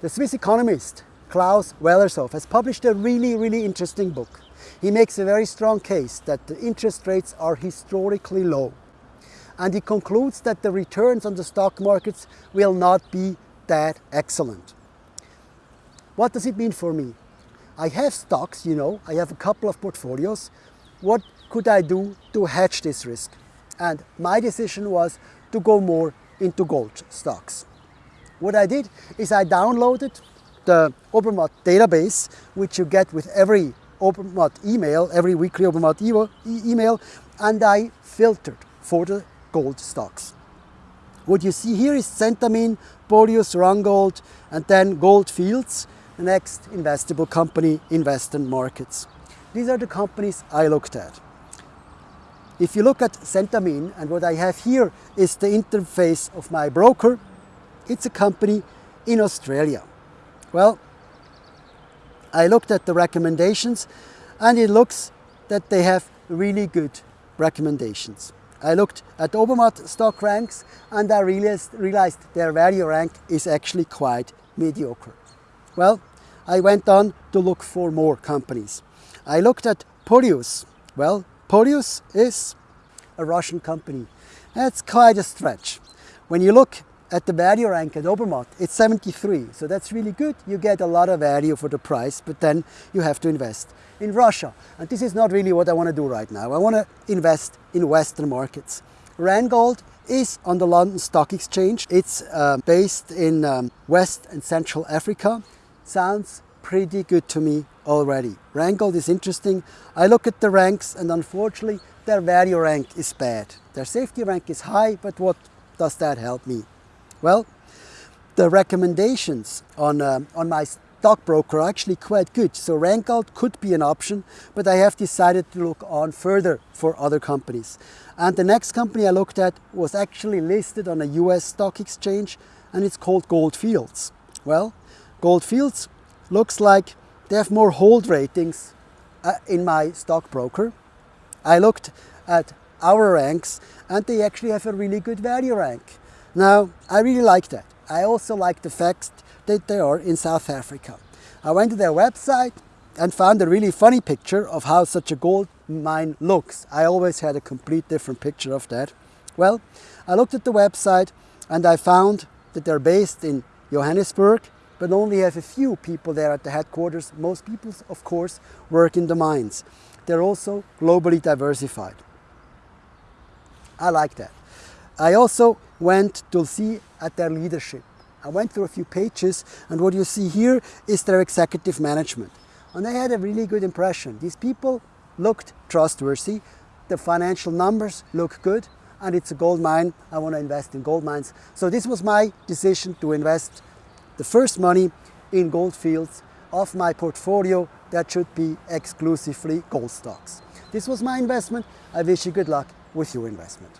The Swiss economist Klaus Wellershoff has published a really, really interesting book. He makes a very strong case that the interest rates are historically low. And he concludes that the returns on the stock markets will not be that excellent. What does it mean for me? I have stocks, you know, I have a couple of portfolios. What could I do to hedge this risk? And my decision was to go more into gold stocks. What I did is I downloaded the Obermatt database, which you get with every Obermatt email, every weekly Obermatt e email, and I filtered for the gold stocks. What you see here is Centamin, Polyus, Randgold, and then Gold Fields, the next investable company in markets. These are the companies I looked at. If you look at Centamin, and what I have here is the interface of my broker, it's a company in Australia. Well, I looked at the recommendations and it looks that they have really good recommendations. I looked at Obermatt stock ranks and I realized, realized their value rank is actually quite mediocre. Well, I went on to look for more companies. I looked at Polyus. Well, Polyus is a Russian company. That's quite a stretch. When you look at the value rank at Obermatt, it's 73. So that's really good. You get a lot of value for the price, but then you have to invest in Russia. And this is not really what I want to do right now. I want to invest in Western markets. Randgold is on the London Stock Exchange. It's uh, based in um, West and Central Africa. Sounds pretty good to me already. Randgold is interesting. I look at the ranks and unfortunately their value rank is bad. Their safety rank is high, but what does that help me? Well, the recommendations on, uh, on my stockbroker are actually quite good. So Randgold could be an option, but I have decided to look on further for other companies. And the next company I looked at was actually listed on a US stock exchange and it's called Gold Fields. Well, Gold Fields looks like they have more hold ratings uh, in my stockbroker. I looked at our ranks and they actually have a really good value rank. Now, I really like that. I also like the fact that they are in South Africa. I went to their website and found a really funny picture of how such a gold mine looks. I always had a complete different picture of that. Well, I looked at the website and I found that they're based in Johannesburg, but only have a few people there at the headquarters. Most people, of course, work in the mines. They're also globally diversified. I like that. I also went to see at their leadership. I went through a few pages and what you see here is their executive management. And I had a really good impression. These people looked trustworthy, the financial numbers look good, and it's a gold mine. I want to invest in gold mines. So this was my decision to invest the first money in gold fields of my portfolio that should be exclusively gold stocks. This was my investment. I wish you good luck with your investment.